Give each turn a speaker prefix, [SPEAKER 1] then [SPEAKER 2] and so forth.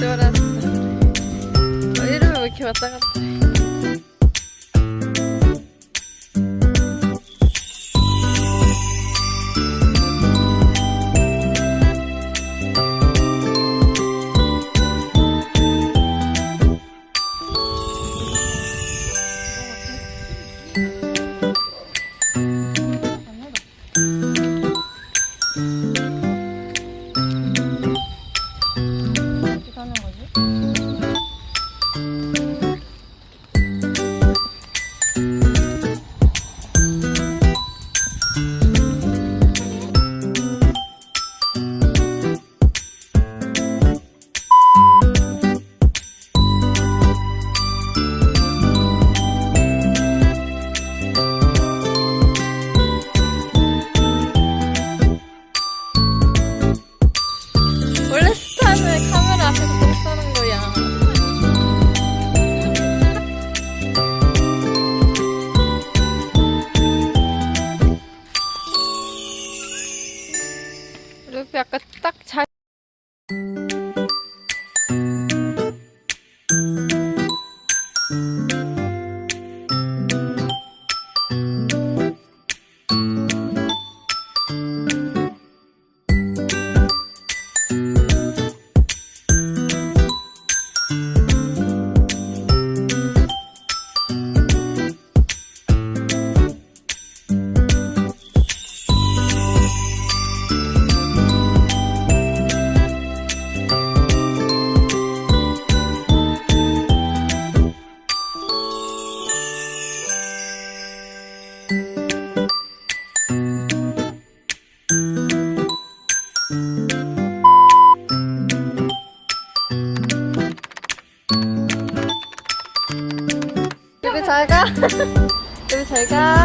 [SPEAKER 1] 돌았 어. 이름을 왜 이렇게 왔다 갔다 해. 이렇게 약간 딱 잘. 잘가. 여기 잘가.